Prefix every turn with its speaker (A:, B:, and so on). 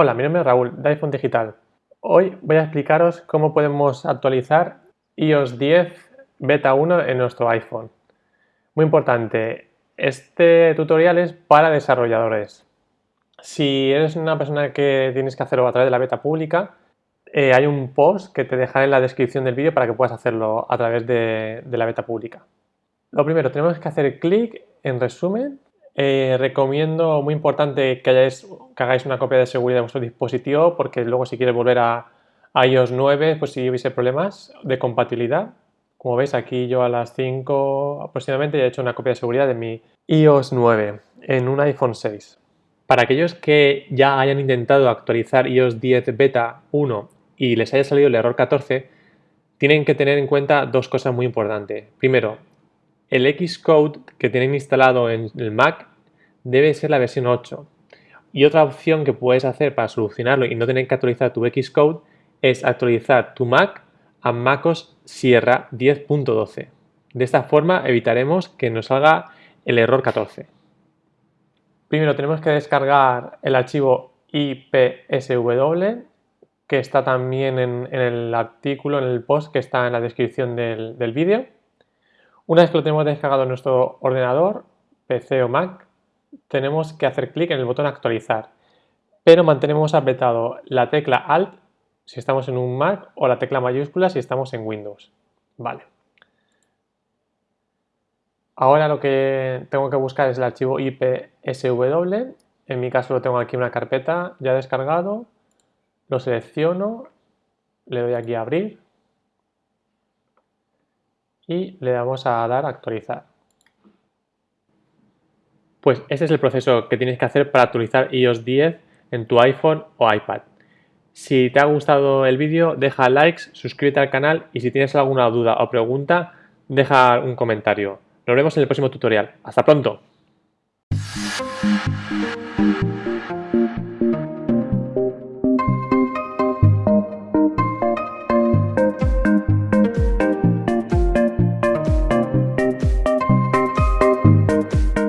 A: Hola, mi nombre es Raúl de iPhone Digital. Hoy voy a explicaros cómo podemos actualizar iOS 10 Beta 1 en nuestro iPhone. Muy importante, este tutorial es para desarrolladores. Si eres una persona que tienes que hacerlo a través de la beta pública, eh, hay un post que te dejaré en la descripción del vídeo para que puedas hacerlo a través de la beta pública. Lo primero, tenemos que hacer clic en resumen eh, recomiendo, muy importante, que, hagáis una copia de seguridad de vuestro dispositivo porque luego si quieres volver a, iOS 9, pues si hubiese problemas de compatibilidad. Como veis aquí yo a las 5 aproximadamente ya he hecho una copia de seguridad de mi iOS 9 en un iPhone 6. Para aquellos que ya hayan intentado actualizar iOS 10 Beta 1 y les haya salido el error 14, tienen que tener en cuenta dos cosas muy importantes. Primero, el Xcode que tienen instalado en el Mac debe ser la versión 8. Y otra opción que puedes hacer para solucionarlo y no tener que actualizar tu Xcode es actualizar tu Mac a MacOS Sierra 10.12. De esta forma evitaremos que nos salga el error 14. Primero tenemos que descargar el archivo IPSW que está también en, el artículo, en el post que está en la descripción del, del vídeo. Una vez que lo tenemos descargado en nuestro ordenador, PC o Mac, tenemos que hacer clic en el botón actualizar, pero mantenemos apretado la tecla Alt si estamos en un Mac o la tecla mayúscula si estamos en Windows. Vale. Ahora lo que tengo que buscar es el archivo IPSW. En mi caso lo tengo aquí en una carpeta ya descargado. Lo selecciono, le doy aquí a abrir y le damos a dar a actualizar. Pues ese es el proceso que tienes que hacer para actualizar iOS 10 en tu iPhone o iPad. Si te ha gustado el vídeo, deja likes, suscríbete al canal y si tienes alguna duda o pregunta, deja un comentario. Nos vemos en el próximo tutorial. ¡Hasta pronto!